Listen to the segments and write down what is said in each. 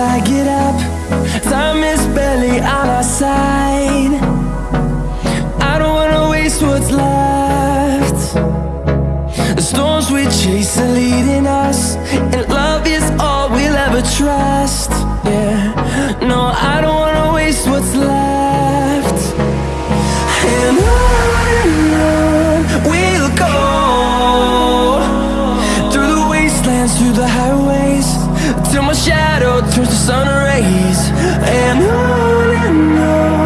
I get up Time is barely on our side. I don't wanna waste what's left. The storms we chase are leading us And love is all we'll ever trust. Yeah, no, I don't wanna waste what's left. And on and on we'll go Through the wastelands, through the highways Till my shadow turns to sun rays. And on and on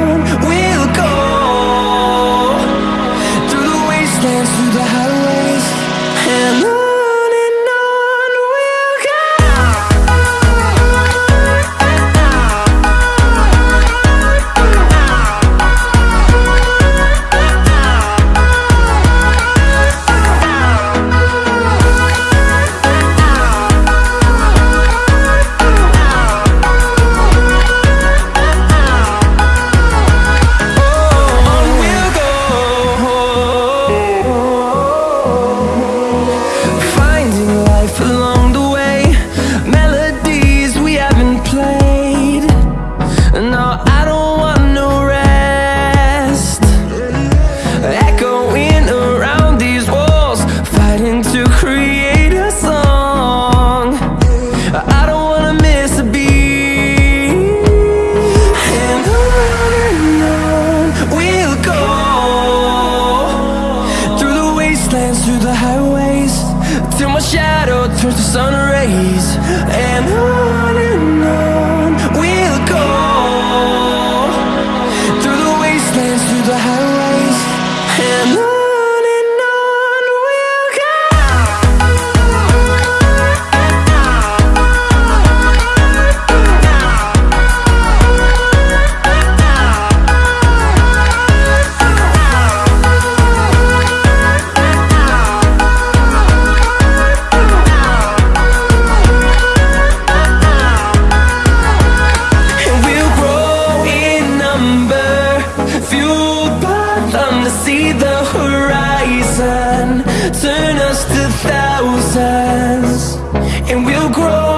through the highways Till my shadow turns to sun rays. And just a thousands, and we'll grow.